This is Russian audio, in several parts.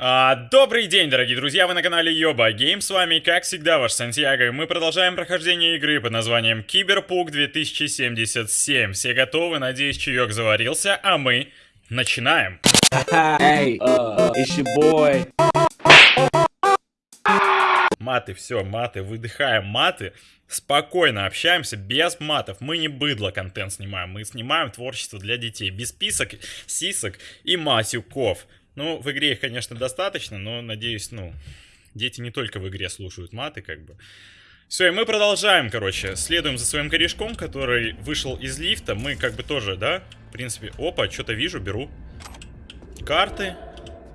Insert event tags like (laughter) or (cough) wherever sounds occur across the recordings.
А, добрый день, дорогие друзья, вы на канале Йоба Гейм, с вами, как всегда, ваш Сантьяго, и мы продолжаем прохождение игры под названием Киберпук 2077. Все готовы, надеюсь, чаек заварился, а мы начинаем. Маты, все, маты, выдыхаем маты, спокойно общаемся, без матов. Мы не быдло контент снимаем, мы снимаем творчество для детей, без писок, сисок и матюков. Ну, в игре их, конечно, достаточно, но, надеюсь, ну, дети не только в игре слушают маты, как бы. Все, и мы продолжаем, короче, следуем за своим корешком, который вышел из лифта. Мы как бы тоже, да, в принципе, опа, что-то вижу, беру. Карты.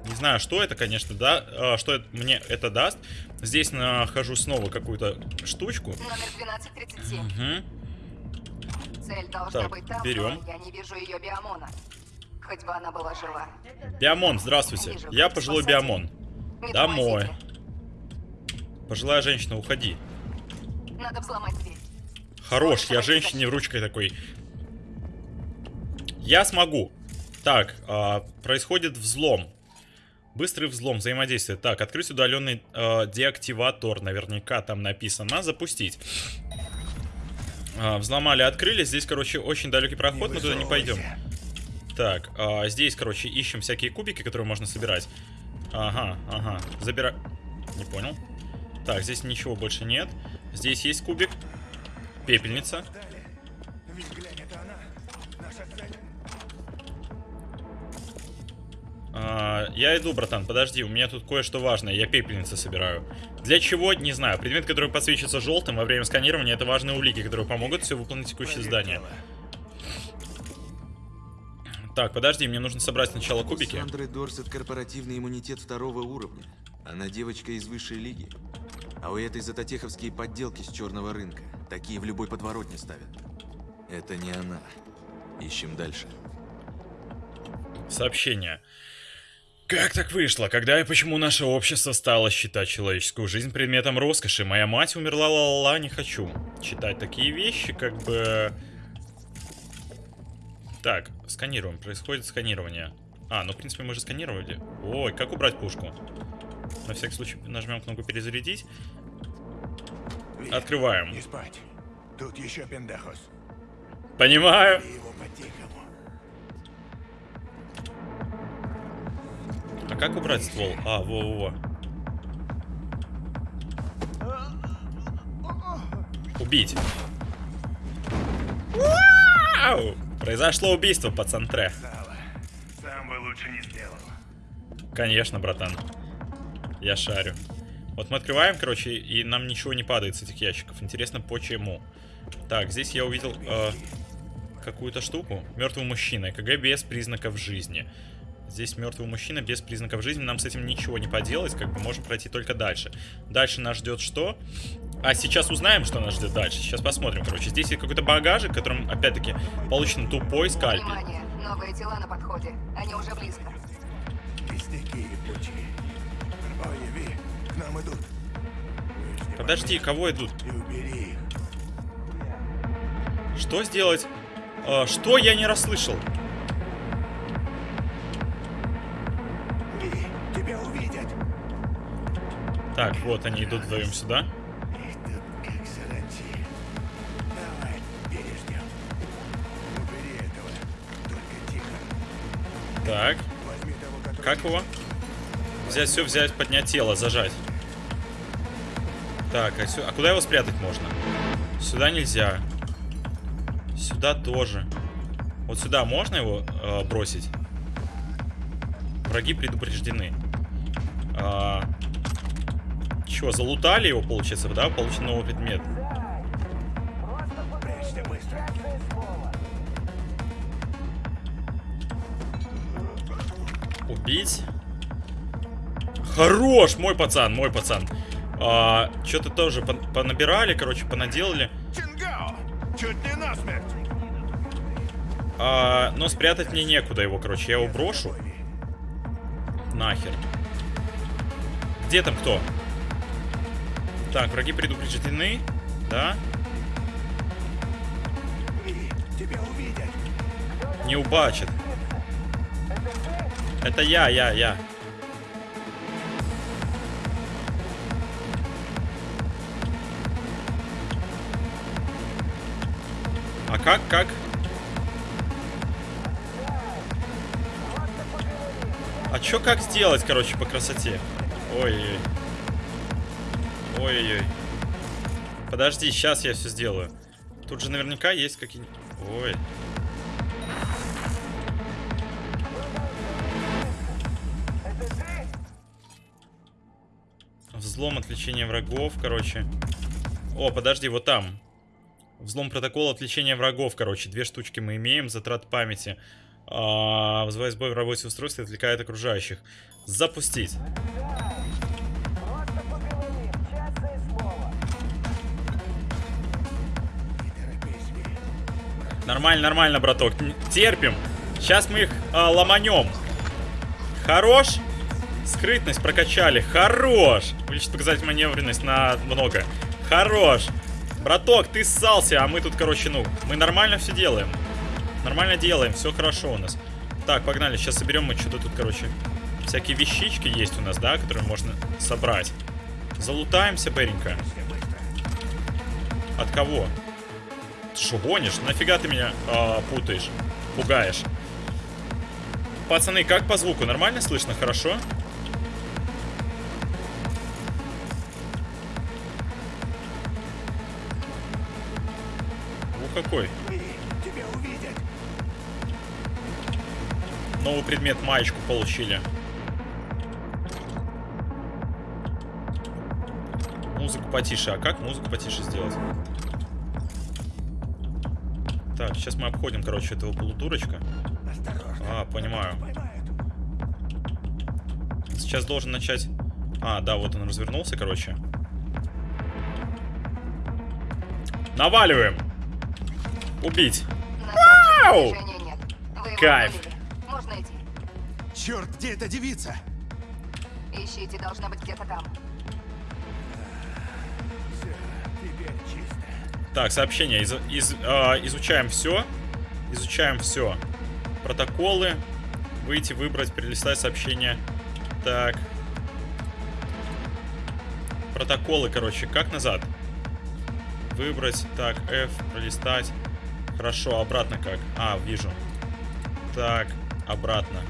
Не знаю, что это, конечно, да, а, что это, мне это даст. Здесь нахожу снова какую-то штучку. Номер 1237. Угу. Цель должна Так, быть там, берем. я не вижу ее биомона. Хоть бы она была жива. Биомон, здравствуйте. Я пожилой биомон. Не Домой. тормозите. Пожилая женщина, уходи. Надо взломать дверь. Хорош, я женщине ручкой такой. Я смогу. Так, а, происходит взлом. Быстрый взлом, взаимодействие. Так, открыть удаленный а, деактиватор. Наверняка там написано. Запустить. А, взломали, открыли. Здесь, короче, очень далекий проход. Мы туда не пойдем. Так, а, здесь, короче, ищем всякие кубики, которые можно собирать. Ага, ага. Забирай. Не понял. Так, здесь ничего больше нет. Здесь есть кубик. Пепельница. А, я иду, братан, подожди, у меня тут кое-что важное, я пепельницы собираю. Для чего, не знаю. Предмет, который подсвечивается желтым во время сканирования, это важные улики, которые помогут все выполнить текущее здание. Так, подожди, мне нужно собрать сначала кубики. Сандры Дорсет корпоративный иммунитет второго уровня. Она девочка из высшей лиги. А у этой затотеховские подделки с черного рынка. Такие в любой подворотне ставят. Это не она. Ищем дальше. Сообщение. Как так вышло? Когда и почему наше общество стало считать человеческую жизнь предметом роскоши? Моя мать умерла, ла-ла-ла, не хочу. Читать такие вещи, как бы... Так, сканируем. Происходит сканирование. А, ну, в принципе, мы же сканировали. Ой, как убрать пушку? На всякий случай нажмем кнопку перезарядить. Открываем. Не спать. Тут еще пендехос. Понимаю. А как убрать ствол? А, во-во-во. Убить. Вау! Произошло убийство по центре. Сам бы лучше не сделал. Конечно, братан. Я шарю. Вот мы открываем, короче, и нам ничего не падает с этих ящиков. Интересно, почему? Так, здесь я увидел э, какую-то штуку. Мертвый мужчина. ЭКГ без признаков жизни. Здесь мертвый мужчина без признаков жизни. Нам с этим ничего не поделать. Как бы можем пройти только дальше. Дальше нас ждет что? А сейчас узнаем, что нас ждет дальше. Сейчас посмотрим, короче. Здесь есть какой-то багажик, в котором, опять-таки, получен тупой скальпель. Внимание, новые тела на подходе. Они уже близко. К нам идут. Подожди, кого идут? И убери их. Что сделать? Э, что я не расслышал? Так, вот они идут вдвоем сюда. Так, как его? Взять все, взять, поднять тело, зажать. Так, а, сю- а куда его спрятать можно? Сюда нельзя. Сюда тоже. Вот сюда можно его э, бросить? Враги предупреждены. Чё, залутали его, получается, да? Получен новый предмет. Убить. Хорош, мой пацан, мой пацан. А, Что-то тоже пон- понабирали, короче, понаделали. Чуть не! А, но спрятать мне некуда его, короче. Я его брошу. Нахер. Где там кто? Так, враги предупреждены. Да. Не убачит. Это я, я, я. А как, как? А чё как сделать, короче, по красоте? Ой-ой-ой. Ой-ой-ой. Подожди, сейчас я все сделаю. Тут же наверняка есть какие-нибудь... Ой. Взлом, отвлечение врагов, короче. О, подожди, вот там. Взлом протокола отвлечения врагов, короче. Две штучки мы имеем, затрат памяти. А, вызывает сбой в работе устройства отвлекает окружающих. Запустить. Нормально, нормально, браток. Терпим. Сейчас мы их а, ломанем. Хорош. Скрытность прокачали. Хорош. Увеличить показатель маневренность на много. Хорош. Браток, ты ссался, а мы тут, короче, ну, мы нормально все делаем. Нормально делаем, все хорошо у нас. Так, погнали, сейчас соберем мы что-то тут, короче. Всякие вещички есть у нас, да, которые можно собрать. Залутаемся, Беренька. От кого? Ты что, гонишь? Нафига ты меня а, путаешь? Пугаешь? Пацаны, как по звуку? Нормально слышно? Хорошо? Ух, какой. Новый предмет маечку получили. Музыку потише. А как музыку потише сделать? Так, сейчас мы обходим, короче, этого полудурочка. Осторожно. А, понимаю. Сейчас должен начать... А, да, вот он развернулся, короче. Наваливаем! Убить! Вау! Кайф. удалили. Можно идти. Черт, где эта девица? Ищите, должна быть где-то там. Так, сообщение. Из- из- а, изучаем все. Изучаем все. Протоколы. Выйти, выбрать, перелистать сообщение. Так. Протоколы, короче. Как назад? Выбрать. Так, F, пролистать. Хорошо, обратно как? А, вижу. Так, обратно.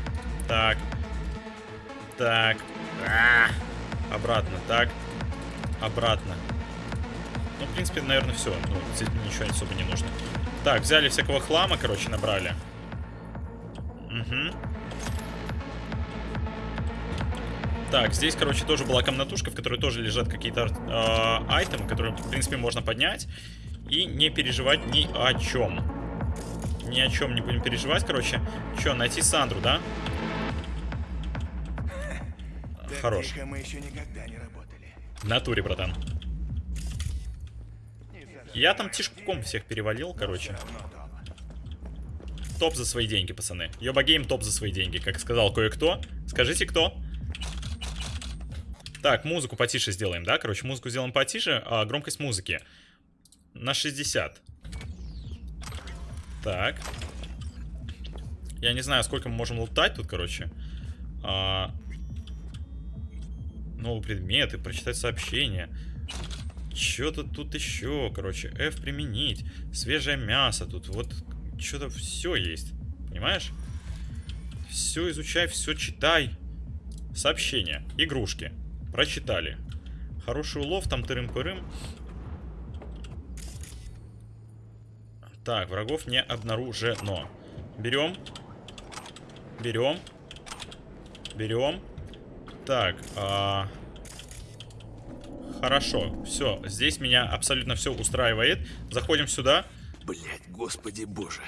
Так. Так. А, обратно. Так. Обратно. Ну, в принципе, наверное, все. Ну, здесь ничего особо не нужно. Так, взяли всякого хлама, короче, набрали. Угу. Так, здесь, короче, тоже была комнатушка, в которой тоже лежат какие-то э, айтемы, которые, в принципе, можно поднять. И не переживать ни о чем. Ни о чем не будем переживать, короче. Че, найти Сандру, да? Хорош. В натуре, братан. Я там тишком всех перевалил, короче. Топ за свои деньги, пацаны. Йоба гейм топ за свои деньги, как сказал кое-кто. Скажите, кто? Так, музыку потише сделаем, да? Короче, музыку сделаем потише, а громкость музыки на 60. Так. Я не знаю, сколько мы можем лутать тут, короче. А... Новые предметы, прочитать сообщение. Что-то тут еще, короче. F применить. Свежее мясо тут. Вот что-то все есть. Понимаешь? Все изучай, все читай. Сообщения. Игрушки. Прочитали. Хороший улов, там тырым-пырым. Так, врагов не обнаружено. Берем. Берем. Берем. Так, а... Хорошо, все, здесь меня абсолютно все устраивает. Заходим сюда. Блять, господи боже.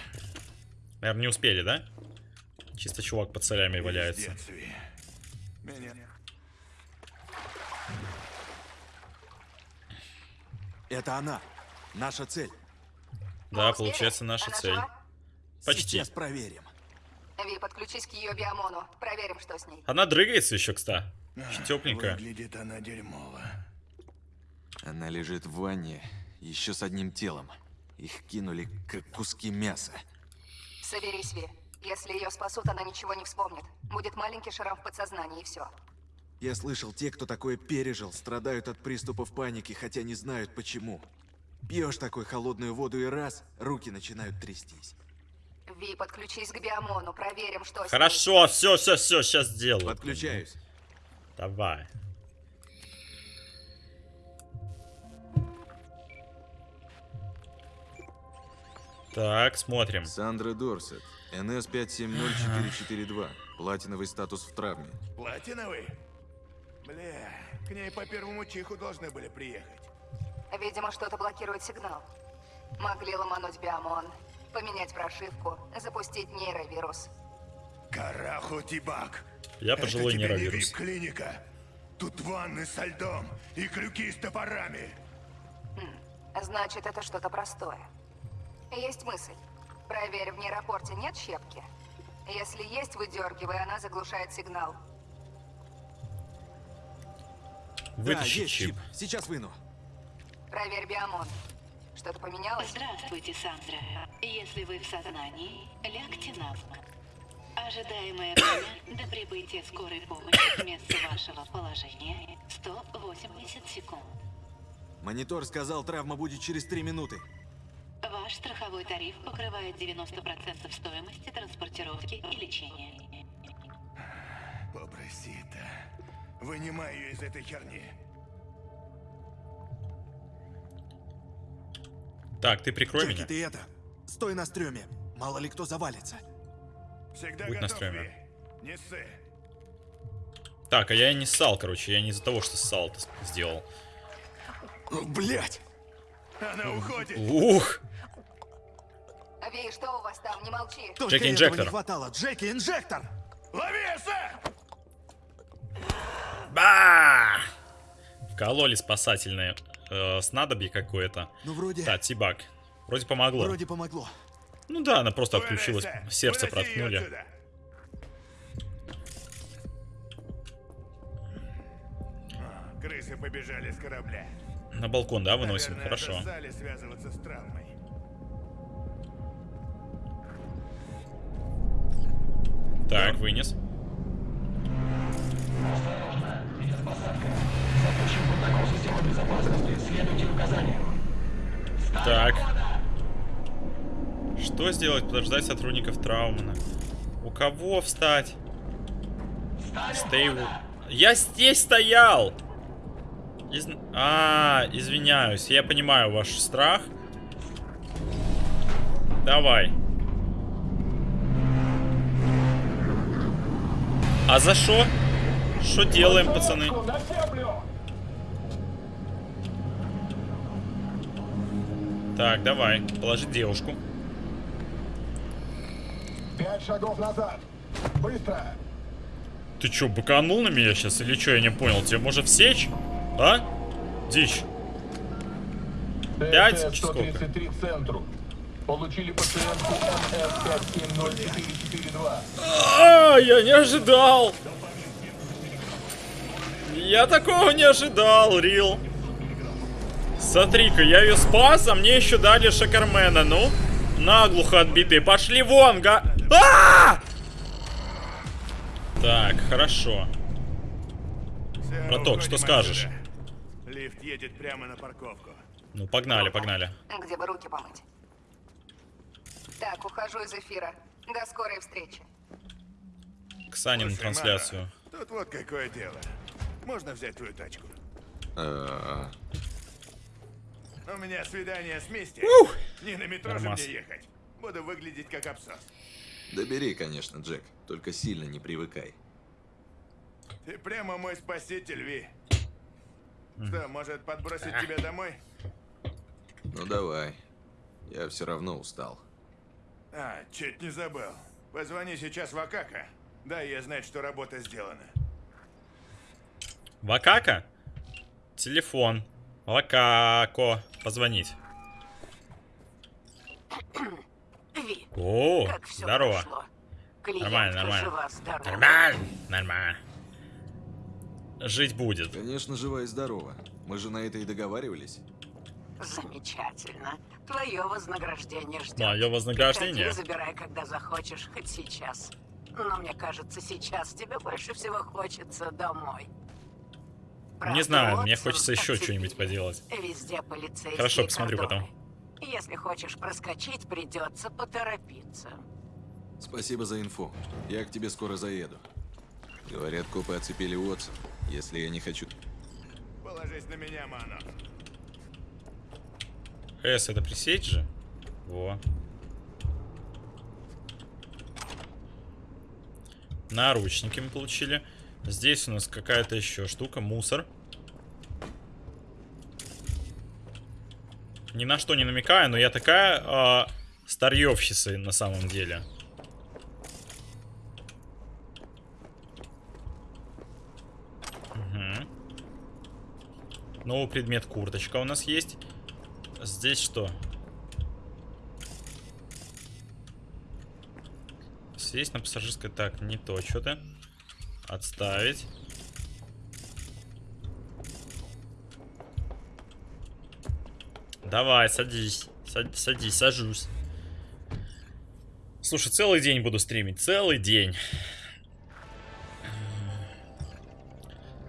Наверное, не успели, да? Чисто чувак под солями валяется. Это она. Наша цель. Да, получается наша Она цель. жива? Почти. Сейчас проверим. Ви, подключись к ее биомону. Проверим, что с ней. Она дрыгается еще, кстати. А, Тепленькая. Выглядит она дерьмово. Она лежит в ванне, еще с одним телом. Их кинули, как куски мяса. Соберись, Ви. Если ее спасут, она ничего не вспомнит. Будет маленький шрам в подсознании, и все. Я слышал, те, кто такое пережил, страдают от приступов паники, хотя не знают почему. Пьешь такой холодную воду и раз, руки начинают трястись. Ви, подключись к Биомону, проверим, что. Хорошо, все, все, все, сейчас сделаю. Подключаюсь. Давай. Так, смотрим. Сандра Дорсет. НС-570442. (gasps) Платиновый статус в травме. Платиновый? Бля, к ней по первому чиху должны были приехать. Видимо, что-то блокирует сигнал. Могли ломануть Биомон, поменять прошивку, запустить нейровирус. Караху Тибак. Я пожилой Это тебе не нейровирус. клиника Тут ванны со льдом и крюки с топорами. Значит, это что-то простое. Есть мысль. Проверь, в нейропорте нет щепки? Если есть, выдергивай, она заглушает сигнал. Да, Вытащи есть чип. чип. Сейчас выну. Проверь Биомон. Что-то поменялось? Здравствуйте, Сандра. Если вы в сознании, лягте на спину. Ожидаемое время до прибытия скорой помощи к месту вашего положения 180 секунд. Монитор сказал, травма будет через три минуты. Ваш страховой тариф покрывает 90% стоимости транспортировки и лечения. Попросита. Вынимай ее из этой херни. Так, ты прикрой Джеки, меня. ты это, стой на стреме. Мало ли кто завалится. Всегда Будь на готов, стреме. Ви. Не ссы. Так, а я и не ссал, короче. Я не из-за того, что ссал это сделал. Блять! Она уходит. Ух! Ви, что у вас там? Не молчи. Джеки, инжектор. не хватало. Джеки, инжектор! Лови, сэр! Ба! Вкололи спасательное э, снадобье какое-то. Ну, вроде, Да, Тибак. Вроде помогло. вроде помогло. Ну да, она просто отключилась. Сердце проткнули. Крысы побежали с корабля. На балкон, да, выносим? Наверное, Хорошо. достали связываться с травмой. Так, вынес. Так. Что сделать? Подождать сотрудников Траумана. У кого встать? W- Я здесь стоял! Из- А, извиняюсь. Я понимаю ваш страх. Давай. А за что? Что делаем, пацаны? Так, давай. Положить девушку. Пять шагов назад. Быстро. Ты чё, быканул на меня сейчас или чё? Я не понял. Тебе может всечь? А? Дичь. Пять? ТТ-133 центру. Получили пациентку МС-570442. А, я не ожидал. Я такого не ожидал, Рил. Смотри-ка, я ее спас, а мне еще дали Шакармена. Ну, наглухо отбитые. Пошли вон, га... А! Так, хорошо. Браток, что скажешь? Едет прямо на парковку. Ну, погнали, погнали. Где бы руки помыть? Так, ухожу из эфира. До скорой встречи. К Сане на Слушай, трансляцию. Мара, тут вот какое дело. Можно взять твою тачку? А, У меня свидание с Мисти. Не на метро Нормас. же мне ехать. Буду выглядеть как абсос. Да бери, конечно, Джек. Только сильно не привыкай. Ты прямо мой спаситель, Ви. Что, может подбросить тебя домой? Ну давай. Я все равно устал. А, чуть не забыл. Позвони сейчас в Акака. Дай ей знать, что работа сделана. Вакака? Телефон. Вакако. Позвонить. Ви, О, здорово. Нормально, нормально. Нормально, нормально. Жить будет. Конечно, жива и здорова. Мы же на это и договаривались. Замечательно. Твое вознаграждение ждет. Мое вознаграждение. Приходи, забирай, когда захочешь, хоть сейчас. Но мне кажется, сейчас тебе больше всего хочется домой. Не знаю, мне хочется еще что-нибудь поделать. Везде полицейские Хорошо, посмотрю кордоны. потом. Если хочешь проскочить, придется поторопиться. Спасибо за инфу. Я к тебе скоро заеду. Говорят, копы оцепили Уотсон. Если я не хочу... Положись на меня, Мано. С, это пресечь же? Во. Наручники мы получили. Здесь у нас какая-то еще штука, мусор. Ни на что не намекаю, но я такая э, старьевщица на самом деле. Новый предмет курточка у нас есть. Здесь что? Сесть на пассажирской... Так, не то что-то. Отставить. Давай, садись. Сад- садись, сажусь. Слушай, целый день буду стримить. Целый день.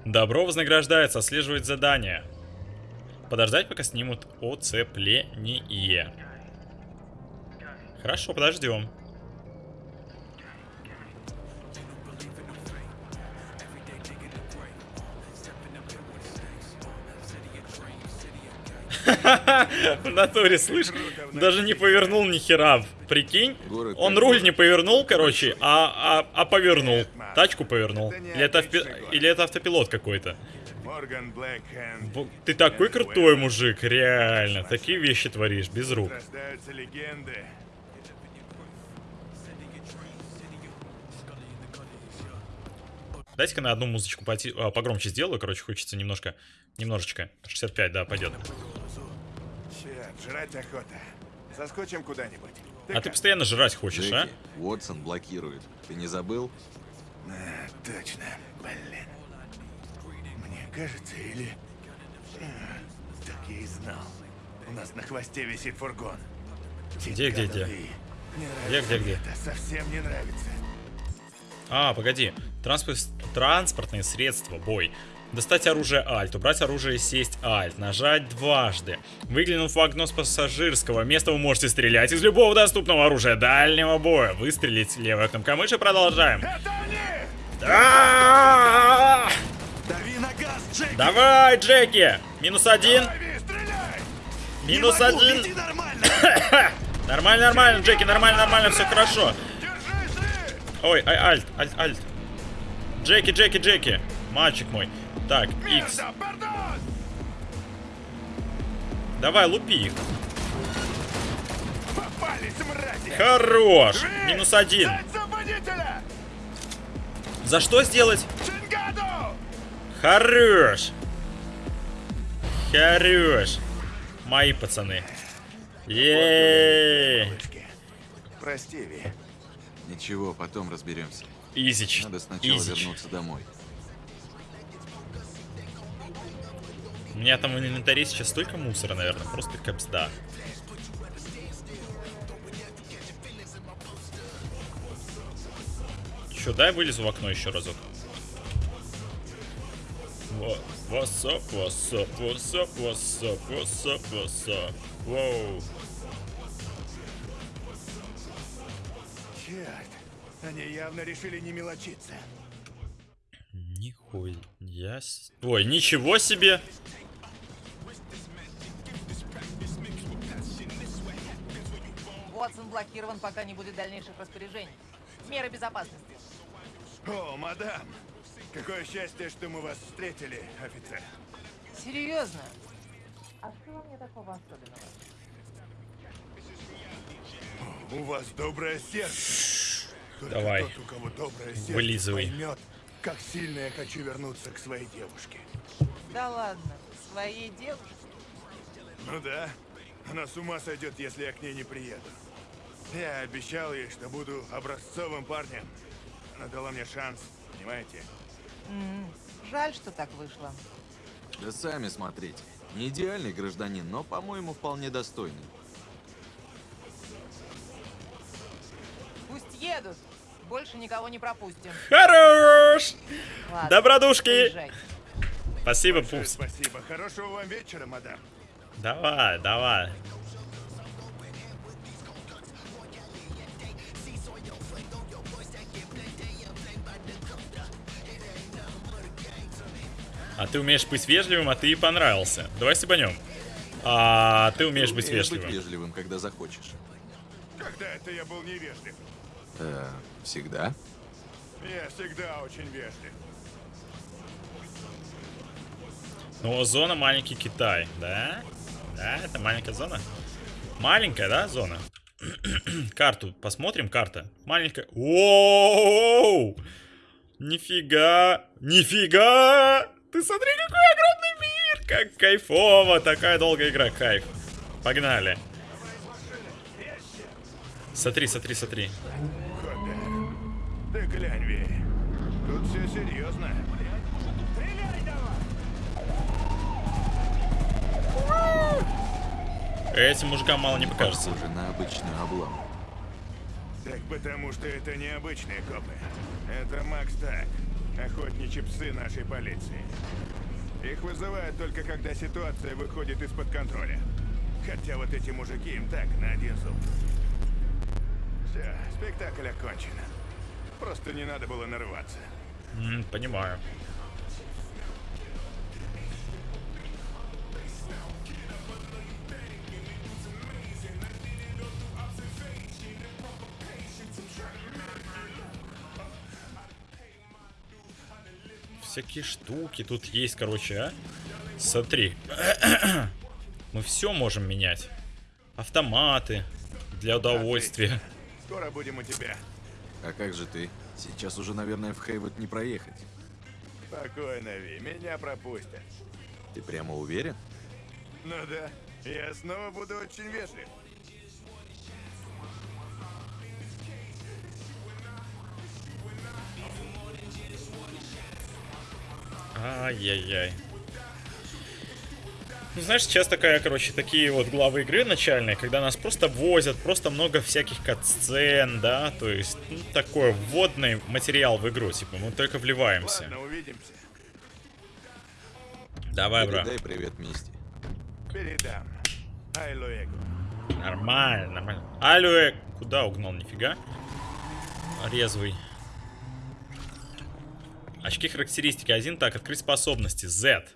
Добро вознаграждается, отслеживать задание. Подождать, пока снимут оцепление. Хорошо, подождем. В натуре, слышь, даже не повернул ни хера. Прикинь, он руль не повернул, короче, а, а, а повернул. Тачку повернул. Или это, авпи- или это автопилот какой-то. Ты такой крутой мужик, реально. Такие вещи творишь, без рук. Дайте-ка на одну музычку поти- а, погромче сделаю, короче, хочется немножко, немножечко. 65, да, пойдет. Черт, жрать охота. Соскочим куда-нибудь. А ты постоянно жрать хочешь, а? Джеки, Уотсон блокирует. Ты не забыл? А, точно. Блин. Мне кажется, или... А, Так я и знал. У нас на хвосте висит фургон. Где, где, где? Где, где, где? Это совсем не нравится. А, погоди. Транспорт... Транспортные средства, бой. Достать оружие Альт, убрать оружие и сесть Альт, нажать дважды. Выглянув в окно с пассажирского места, вы можете стрелять из любого доступного оружия дальнего боя. Выстрелить левой кнопкой мыши, продолжаем. Это они! А-а-а! Дави на газ, Джеки! Давай, Джеки! Минус один, минус один. (coughs) нормально! Нормально, Джеки, нормально, нормально, все хорошо. Ой, ай, альт, альт, альт. Джеки, Джеки, Джеки. Мальчик мой. Так, X. Давай, лупи их. Попались, мрази! Хорош. Минус один. За что сделать? Чингаду! Хорош. Хорош. Мои пацаны. Еее. Прости, Ви. Ничего, потом разберемся. Изич. Надо сначала Изич. вернуться домой. У меня там в инвентаре сейчас столько мусора, наверное. Просто капсда. Че, дай вылезу в окно еще разок. Во- Вассап, вассап, вассап, вассап, вассап, вассап. Воу. Черт, они явно решили не мелочиться. Нихуя Ой, ничего себе! Уотсон блокирован, пока не будет дальнейших распоряжений. Меры безопасности. О, мадам! Какое счастье, что мы вас встретили, офицер. Серьезно? А что во мне такого особенного? У вас доброе сердце. Только Давай. тот, у кого доброе сердце, Вылизывай. поймет, как сильно я хочу вернуться к своей девушке. Да ладно, своей девушке. Ну да, она с ума сойдет, если я к ней не приеду. Я обещал ей, что буду образцовым парнем. Она дала мне шанс, понимаете? М, Жаль, что так вышло. Да сами смотрите. Не идеальный гражданин, но, по-моему, вполне достойный. Пусть едут. Больше никого не пропустим. Хорош! Ладно, Добродушки! поезжай. Спасибо, Большое Пупс. Спасибо. Хорошего вам вечера, мадам. Давай, давай. А ты умеешь быть вежливым, а ты и понравился. Давай стебанем. А ты умеешь быть Умеешь вежливым. вежливым, когда захочешь. Когда это я был невежлив? Э, всегда? Я всегда очень вежлив. Ну, зона маленький Китай, да? Да, это маленькая зона. Маленькая, да, зона? (clears throat) Карту посмотрим, карта. Маленькая. Оу! Нифига! Нифига! Ты смотри, какой огромный мир! Как кайфово! Такая долгая игра, кайф. Погнали. Смотри, смотри, смотри. Хоппер. Ты глянь, Ви. Тут все серьезно. Этим мужикам мало не покажется. Похоже на обычную облаву. Так потому что это не обычные копы. Это Макс Так, охотничьи псы нашей полиции. Их вызывают только когда ситуация выходит из-под контроля. Хотя вот эти мужики им так, на один зуб. Все, спектакль окончен. Просто не надо было нарываться. М, понимаю. Всякие штуки тут есть, короче, а? Смотри. (clears throat) Мы все можем менять. Автоматы. Для удовольствия. Скоро будем у тебя. А как же ты? Сейчас уже, наверное, в Хейвот не проехать. Спокойно, Ви, меня пропустят. Ты прямо уверен? Ну да, я снова буду очень вежлив. Ай-яй-яй. Ну, знаешь, сейчас такая, короче, такие вот главы игры начальные, когда нас просто возят, просто много всяких катсцен, да, то есть, ну, такой вводный материал в игру, типа, мы только вливаемся. Ладно, увидимся. Давай, бро. Передай привет Мисти. Передам. Нормально, нормально. Алло, куда угнал, нифига? Резвый. Очки характеристики 1. Так, открыть способности. Z.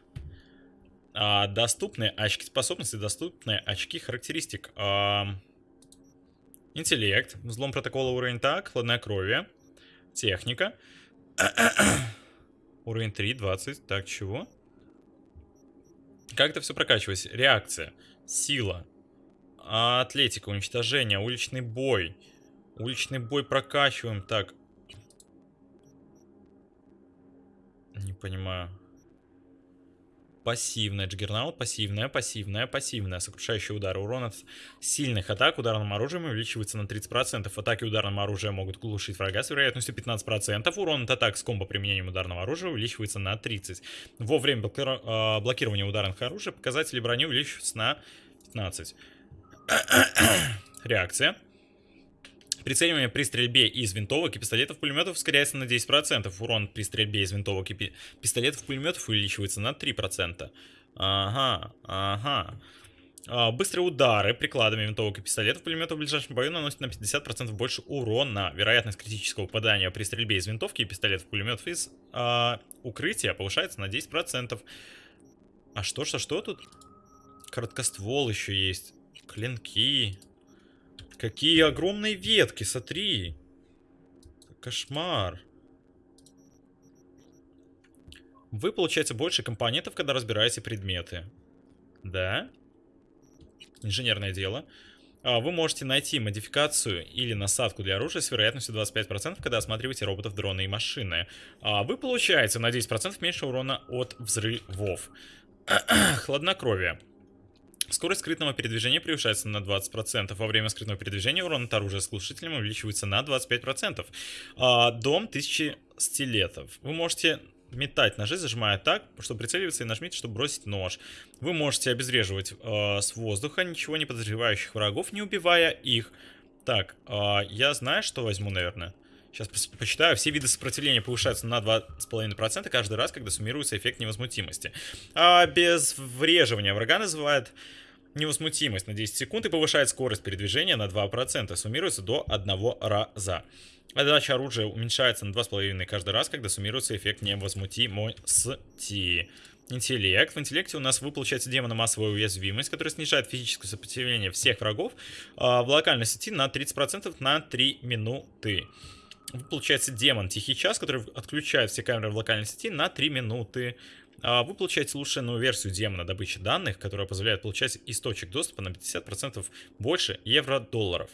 А, доступные очки способности, доступные очки характеристик. А, интеллект. Взлом протокола уровень так. Хладнокровие. Техника. (coughs) уровень 3, 20. Так, чего? Как это все прокачивается? Реакция. Сила. Атлетика, уничтожение, уличный бой. Уличный бой прокачиваем. Так. Не понимаю. Пассивная джиггернаут, пассивная, пассивная, пассивная. Сокрушающий удар. Урон от сильных атак ударным оружием увеличивается на 30%. Атаки ударным оружием могут глушить врага с вероятностью 15%. Урон от атак с комбо применением ударного оружия увеличивается на 30%. Во время а, блокирования ударных оружий показатели брони увеличиваются на 15%. (coughs) Реакция. Прицеливание при стрельбе из винтовок и пистолетов пулеметов ускоряется на 10%. Урон при стрельбе из винтовок и пи- пистолетов пулеметов увеличивается на 3%. Ага, ага. А, быстрые удары прикладами винтовок и пистолетов пулеметов в ближайшем бою наносят на 50% больше урона. Вероятность критического попадания при стрельбе из винтовки и пистолетов пулеметов из а, укрытия повышается на 10%. А что, что, что тут? Короткоствол еще есть. Клинки. Какие огромные ветки, смотри. Кошмар. Вы получаете больше компонентов, когда разбираете предметы. Да? Инженерное дело. А, Вы можете найти модификацию или насадку для оружия с вероятностью 25%, когда осматриваете роботов, дроны и машины. А, Вы получаете на 10% меньше урона от взрывов. (clears throat) Хладнокровие. Скорость скрытного передвижения превышается на 20%. Во время скрытного передвижения урон от оружия с глушителем увеличивается на 25%. А, дом 1000 стилетов. Вы можете метать ножи, зажимая так, чтобы прицеливаться и нажмите, чтобы бросить нож. Вы можете обезвреживать э, с воздуха ничего не подозревающих врагов, не убивая их. Так, э, я знаю, что возьму, наверное. Сейчас почитаю. Все виды сопротивления повышаются на 2,5% каждый раз, когда суммируется эффект невозмутимости. А без вреживания врага называют невозмутимость на 10 секунд и повышает скорость передвижения на 2%. Суммируется до 1 раза. Отдача оружия уменьшается на 2,5 каждый раз, когда суммируется эффект невозмутимости. Интеллект. В интеллекте у нас вы получаете демона массовая уязвимость, которая снижает физическое сопротивление всех врагов э, в локальной сети на 30% на 3 минуты. Вы получаете демон Тихий Час, который отключает все камеры в локальной сети на 3 минуты. А вы получаете улучшенную версию демона добычи данных, которая позволяет получать источник доступа на 50% больше евро-долларов.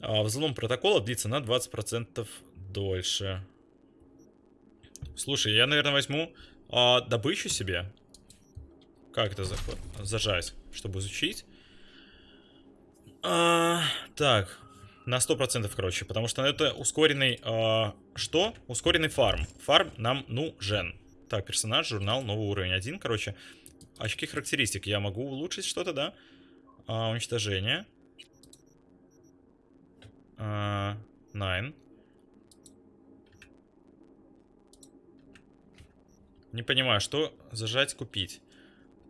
А взлом протокола длится на 20% дольше. Слушай, я, наверное, возьму а, добычу себе. Как это заход? зажать, чтобы изучить? А, так, на 100%, короче, потому что это ускоренный... А, что? Ускоренный фарм. Фарм нам нужен. Так, персонаж, журнал, новый уровень 1, короче. Очки характеристик. Я могу улучшить что-то, да? А, уничтожение. А, nine. Не понимаю, что зажать, купить.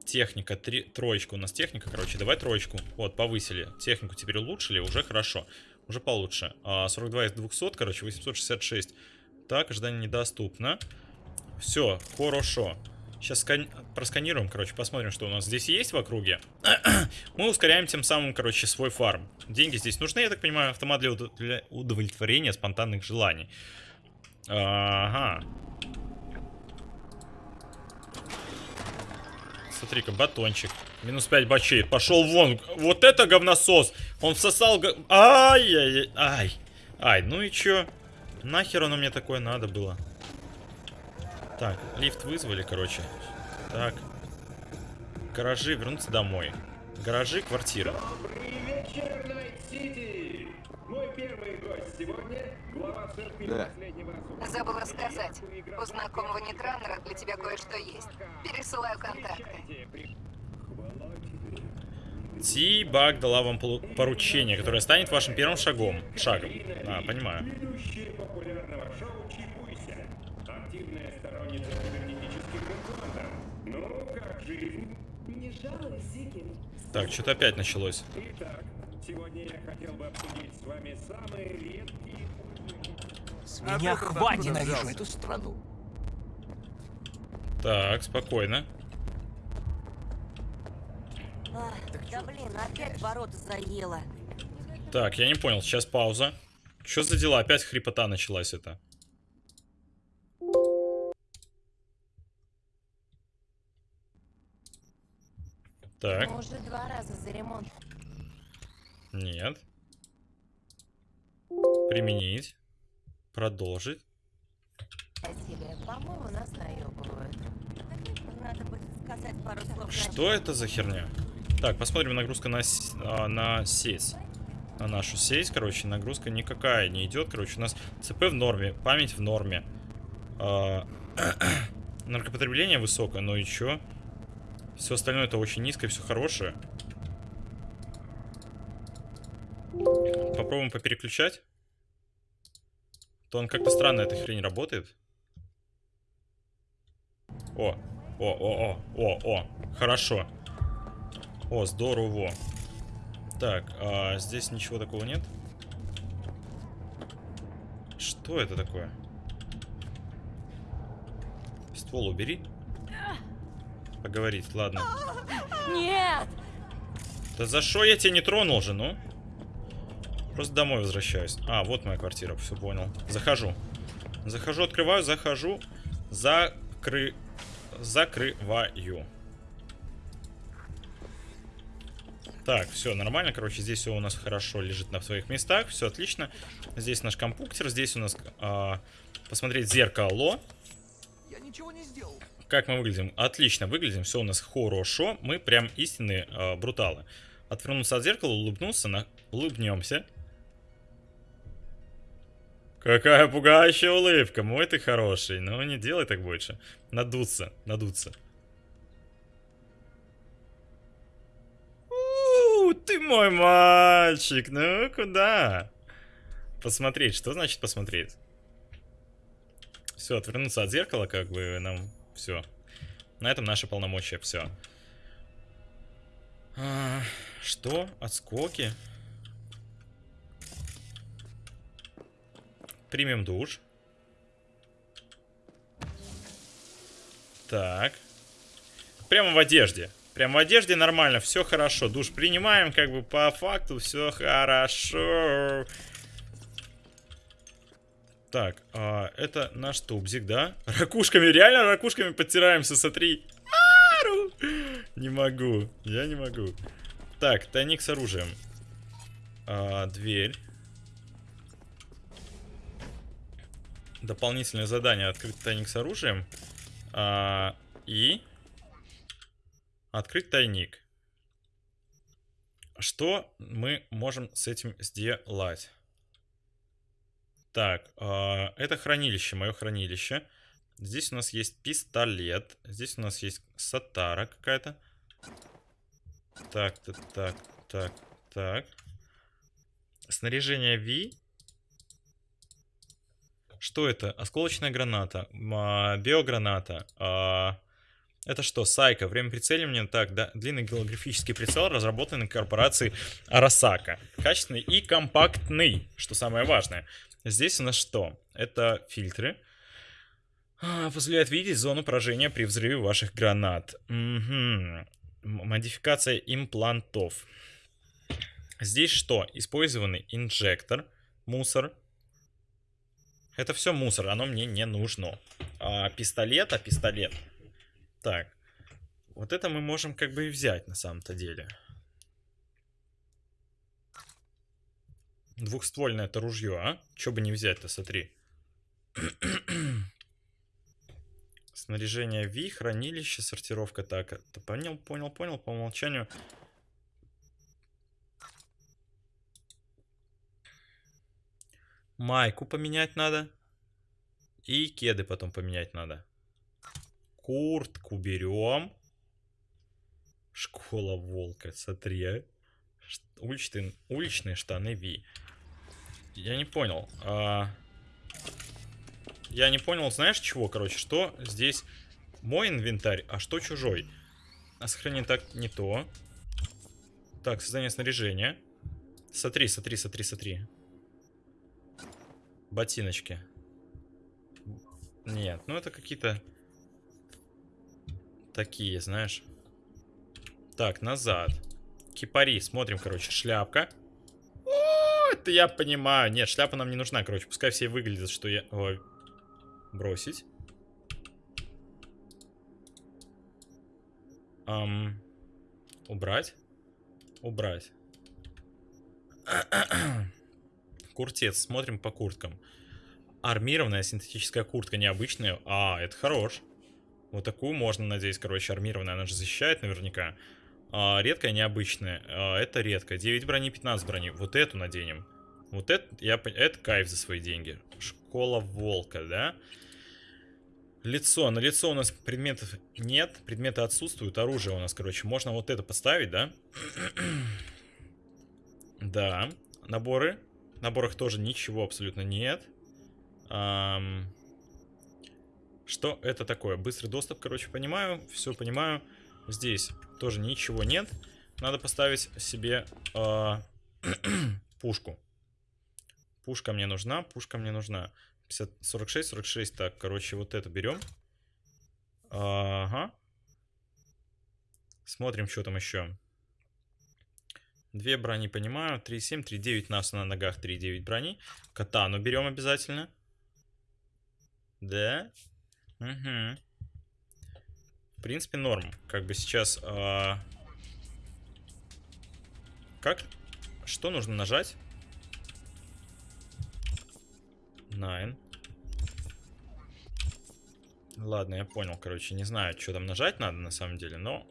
Техника, три, троечка у нас техника, короче, давай троечку. Вот, повысили. Технику теперь улучшили, уже хорошо. Уже получше. А, 42 из 200, короче, 866. Так, ожидание недоступно. Все, хорошо. Сейчас скан... просканируем, короче, посмотрим, что у нас здесь есть в округе. (clears throat) Мы ускоряем тем самым, короче, свой фарм. Деньги здесь нужны, я так понимаю, автомат для, уд... для удовлетворения спонтанных желаний. Ага. Смотри-ка, батончик. Минус 5 бачей. Пошел вон. Вот это говносос. Он всосал... Ай-яй-яй. Ай. Ай, ну и чё? Нахер оно мне такое надо было? Так, лифт вызвали, короче. Так. Гаражи, вернуться домой. Гаражи, квартира. Добрый вечер, Найт-Сити! Да. последнего Забыла сказать. У знакомого нетранера для тебя кое-что есть. Пересылаю контакты. Ти-Баг дала вам поручение, которое станет вашим первым шагом. Шагом. А, понимаю. Ну, как жизнь? Не жалуй, Зики. Так, что-то опять началось. Итак, сегодня я хотел бы обсудить с вами самые редкие... С меня хватит ненавижу эту страну. Так, спокойно. да блин, опять ворота заело. Так, я не понял, сейчас пауза. Что за дела? Опять хрипота началась это. Так, Мы уже два раза за ремонт. Нет. Применить. Продолжить. Что это за херня? Так, посмотрим нагрузка на, а, на сеть. На нашу сеть, короче, нагрузка никакая не идет. Короче, у нас ЦП в норме, память в норме. А, (clears throat) наркопотребление высокое, но и чё? Все остальное это очень низкое, все хорошее. Попробуем попереключать. То он как-то странно эта хрень работает. О, о, о, о, о, о, хорошо. О, здорово. Так, а здесь ничего такого нет? Что это такое? Ствол убери. Поговорить, ладно. Нет! Да за что я тебя не тронул же, ну? Просто домой возвращаюсь. А, вот моя квартира, все понял. Захожу. Захожу, открываю, захожу. Закры... Закрываю. Так, все нормально. Короче, здесь все у нас хорошо лежит на своих местах. Все отлично. Здесь наш компьютер. Здесь у нас а, посмотреть зеркало. Я ничего не сделал. Как мы выглядим? Отлично выглядим, все у нас хорошо. Мы прям истинные э, бруталы. Отвернулся от зеркала, улыбнулся, на... улыбнемся. Какая пугающая улыбка, мой ты хороший. Ну не делай так больше. Надуться, надуться. У, ты мой мальчик, ну куда? Посмотреть. Что значит посмотреть? Все, отвернуться от зеркала, как бы нам все. На этом наши полномочия, все. А, что? Отскоки? Примем душ. Так. Прямо в одежде. Прямо в одежде нормально, все хорошо. Душ принимаем, как бы по факту все хорошо. Так, а, это наш тубзик, да? Ракушками, реально ракушками подтираемся, смотри. Не могу, я не могу. Так, тайник с оружием. А, дверь. Дополнительное задание. Открыть тайник с оружием. А, и... Открыть тайник. Что мы можем с этим сделать? Так, э, это хранилище, мое хранилище. Здесь у нас есть пистолет. Здесь у нас есть сатара какая-то. Так, так, так, так, так. Снаряжение V. Что это? Осколочная граната. Биограната. А, это что? Сайка. Время прицеливания. Так, да. Длинный голографический прицел, разработанный корпорацией Арасака. Качественный и компактный, что самое важное. Здесь у нас что? Это фильтры. А, позволяет видеть зону поражения при взрыве ваших гранат. Угу. Модификация имплантов. Здесь что? Использованный инжектор. Мусор. Это все мусор, оно мне не нужно. А пистолет, а пистолет так. Вот это мы можем как бы и взять на самом-то деле. Двухствольное это ружье, а? Че бы не взять-то, смотри. Снаряжение V, хранилище, сортировка. Так, это понял, понял, понял. По умолчанию. Майку поменять надо. И кеды потом поменять надо. Куртку берем. Школа волка, смотри, а. Уличные, уличные штаны Ви. Я не понял. А... Я не понял, знаешь чего, короче, что здесь мой инвентарь, а что чужой? А сохранение так не то. Так, создание снаряжения. Смотри, смотри, смотри, смотри. Ботиночки. Нет, ну это какие-то такие, знаешь. Так, назад. Кипари, смотрим, короче, шляпка. О, это я понимаю. Нет, шляпа нам не нужна, короче. Пускай все выглядят, что я... Ой. Бросить. Ам... Убрать. Убрать. (clears throat) Куртец. Смотрим по курткам. Армированная синтетическая куртка, необычная. А, это хорош. Вот такую можно, надеюсь, короче, армированная. Она же защищает наверняка. А, редкая, необычная. А, это редко. 9 брони, 15 брони. Вот эту наденем. Вот это, я, это кайф за свои деньги. Школа волка, да? Лицо. На лицо у нас предметов нет. Предметы отсутствуют. Оружие у нас, короче. Можно вот это поставить, да? (clears throat) да. Наборы. Наборах тоже ничего абсолютно нет. Ам... Что это такое? Быстрый доступ, короче, понимаю. Все понимаю. Здесь тоже ничего нет. Надо поставить себе э, (clears throat) пушку. Пушка мне нужна, пушка мне нужна. 50, 46, 46. Так, короче, вот это берем. Ага. Смотрим, что там еще. Две брони понимаю. 3,7, 3,9 нас на ногах, 3,9 брони. Катану берем обязательно. Да. Угу. В принципе, норм. Как бы сейчас... Э... Как? Что нужно нажать? Nine. Ладно, я понял, короче. Не знаю, что там нажать надо на самом деле, но...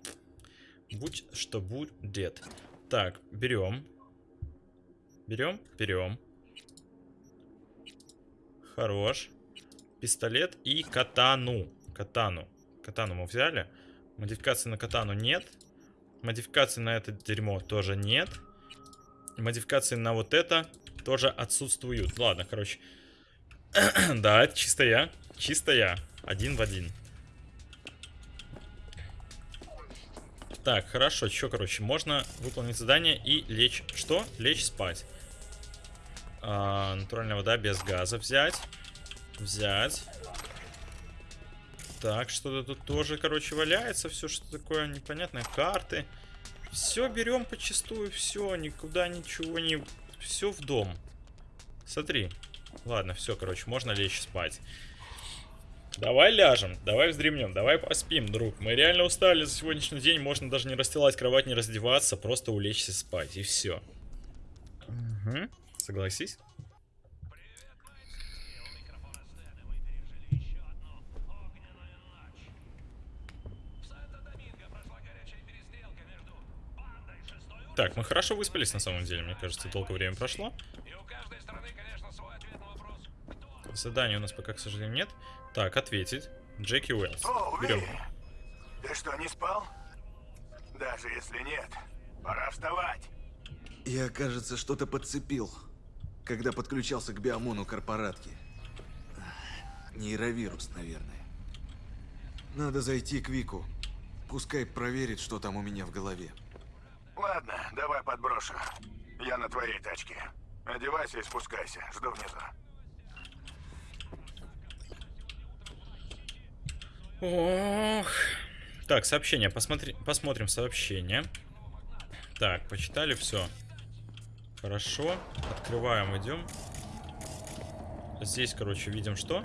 Будь что будет. Так, берем. Берем, берем. Хорош пистолет и катану. Катану. Катану мы взяли. Модификации на катану нет. Модификации на это дерьмо тоже нет. Модификации на вот это тоже отсутствуют. Ладно, короче. (clears throat) да, чисто я. Чисто я. Один в один. Так, хорошо. Что, короче, можно выполнить задание и лечь... Что? Лечь спать. А, натуральная вода без газа взять. Взять. Так, что-то тут тоже, короче, валяется. Все, что такое непонятное. Карты. Все берем почастую, все, никуда ничего не... Все в дом. Смотри. Ладно, все, короче, можно лечь спать. Давай ляжем, давай вздремнем, давай поспим, друг. Мы реально устали за сегодняшний день, можно даже не расстилать кровать, не раздеваться, просто улечься спать, и все. Угу. Согласись? Так, мы хорошо выспались на самом деле, мне кажется, долгое время прошло. Задания у нас пока, к сожалению, нет. Так, ответить. Джеки Уэллс. Берем. Ты что, не спал? Даже если нет, пора вставать. Я, кажется, что-то подцепил, когда подключался к биомону корпоратки. Нейровирус, наверное. Надо зайти к Вику. Пускай проверит, что там у меня в голове. Ладно, давай подброшу. Я на твоей тачке. Одевайся и спускайся. Жду внизу. Ох. Так, сообщение. Посмотри, посмотрим сообщение. Так, почитали все. Хорошо. Открываем, идем. Здесь, короче, видим что?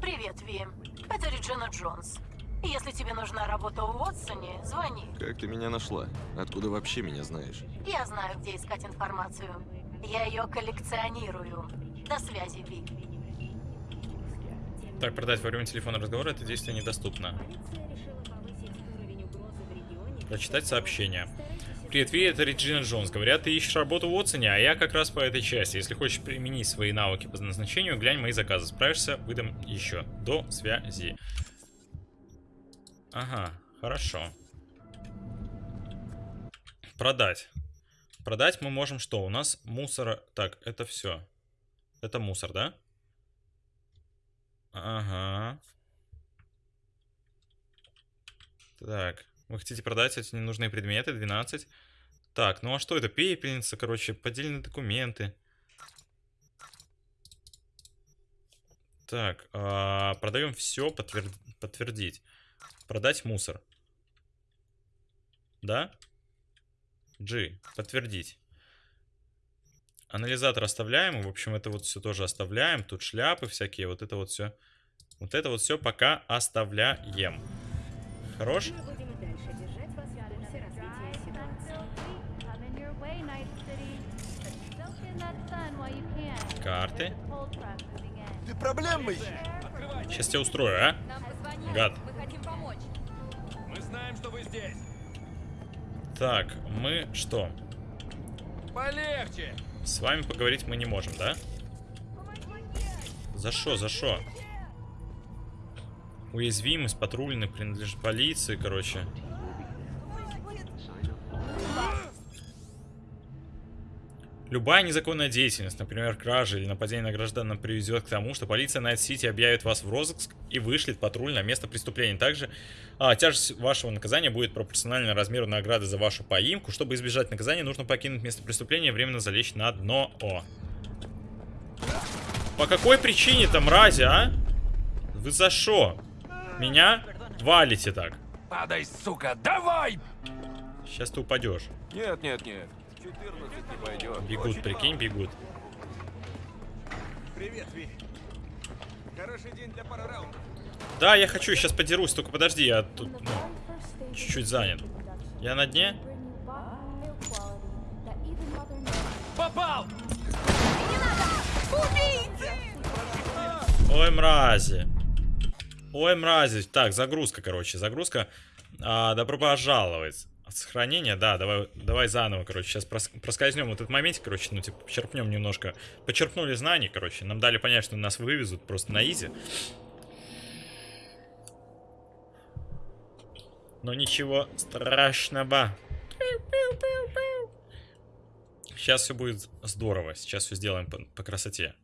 Привет, Ви. Это Реджина Джонс. Если тебе нужна работа в Уотсоне, звони. Как ты меня нашла? Откуда вообще меня знаешь? Я знаю, где искать информацию. Я ее коллекционирую. До связи, Ви. Так, продать во время телефонного разговора это действие недоступно. Прочитать сообщение. Привет, Ви, это Реджина Джонс. Говорят, ты ищешь работу в Уотсоне, а я как раз по этой части. Если хочешь применить свои навыки по назначению, глянь мои заказы. Справишься, выдам еще. До связи. Ага, хорошо. Продать. Продать мы можем что? У нас мусора... Так, это все. Это мусор, да? Ага. Так, вы хотите продать эти ненужные предметы? 12. Так, ну а что это? Пепельница, короче, поддельные документы. Так, а, продаем все, подтвер... подтвердить. Продать мусор. Да? G. Подтвердить. Анализатор оставляем. В общем, это вот все тоже оставляем. Тут шляпы всякие. Вот это вот все. Вот это вот все пока оставляем. Хорош? Карты. Ты проблемы Сейчас тебя устрою, а? Гад. Мы знаем, что вы здесь. Так, мы что? Полегче. С вами поговорить мы не можем, да? За что, за что? Уязвимость, патрульный, принадлежит полиции, короче. Любая незаконная деятельность, например, кража или нападение на граждан, приведет к тому, что полиция Найт-Сити объявит вас в розыск и вышлет патруль на место преступления. Также а, тяжесть вашего наказания будет пропорциональна размеру награды за вашу поимку. Чтобы избежать наказания, нужно покинуть место преступления и временно залечь на дно. О. По какой причине-то, мрази, а? Вы за что? Меня валите так. Падай, сука, давай! Сейчас ты упадешь. Нет, нет, нет. 14 не пойдет. Бегут, прикинь, бегут. Привет, Ви. Хороший день для пары раундов. Да, я хочу, сейчас подерусь, только подожди, я тут ну, чуть-чуть занят. Я на дне? Попал! Ой, мрази. Ой, мрази. Так, загрузка, короче, загрузка. А, добро пожаловать. От сохранения, да, давай, давай заново, короче, сейчас прос, проскользнем вот этот момент, короче, ну, типа, почерпнем немножко. Почерпнули знаний, короче, нам дали понять, что нас вывезут просто на изи. Но ничего страшного. Сейчас все будет здорово. Сейчас все сделаем по, по красоте.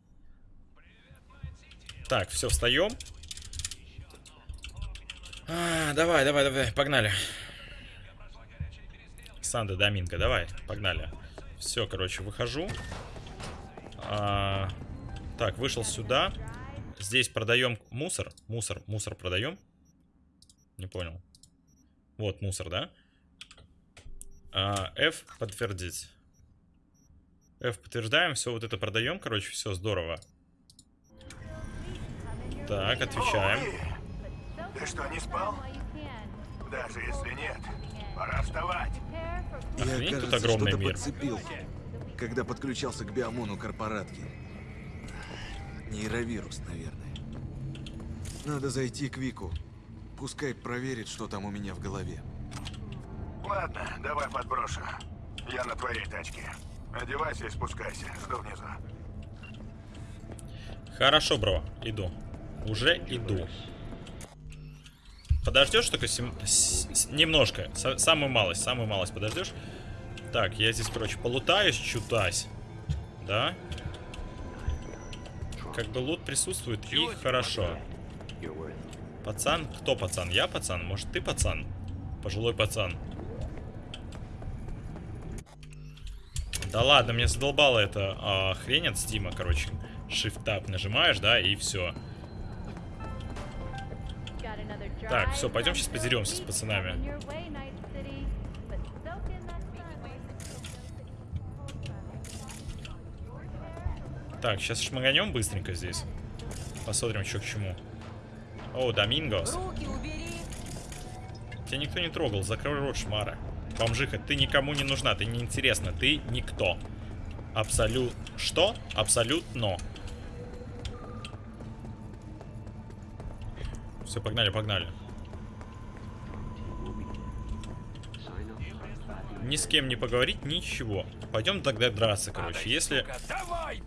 Так, все, встаем. А, давай, давай, давай, погнали. Санда Доминго, давай, погнали. Все, короче, выхожу. А, так, вышел сюда. Здесь продаем мусор. Мусор, мусор продаем. Не понял. Вот мусор, да? А, F подтвердить. F подтверждаем, все вот это продаем, короче, все здорово. Так, отвечаем. Ты что, не спал? Даже если нет, пора вставать. Охренеть, Я, тут кажется, огромный что-то мир. подцепил, когда подключался к биомону корпоратки. Нейровирус, наверное. Надо зайти к Вику. Пускай проверит, что там у меня в голове. Ладно, давай подброшу. Я на твоей тачке. Одевайся и спускайся. Жду внизу. Хорошо, бро, иду. Уже иду. Подождешь только сем- с- с- немножко. Са- самую малость, самую малость подождешь. Так, я здесь, короче, полутаюсь, чутась. Да? Как бы лут присутствует, и хорошо. Пацан? Кто пацан? Я пацан? Может, ты пацан? Пожилой пацан. Да ладно, мне задолбала эта а, хрень от стима, короче. Shift-Tab нажимаешь, да, и все. Так, все, пойдем сейчас подеремся с пацанами. Так, сейчас шмаганем быстренько здесь. Посмотрим, что к чему. О, Домингос. Тебя никто не трогал, закрой рот, шмара. Бомжиха, ты никому не нужна, ты неинтересна, ты никто. Абсолют... Что? Абсолютно. Все, погнали, погнали. Ни с кем не поговорить, ничего. Пойдем тогда драться, короче. Если... Давай!